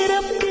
get up.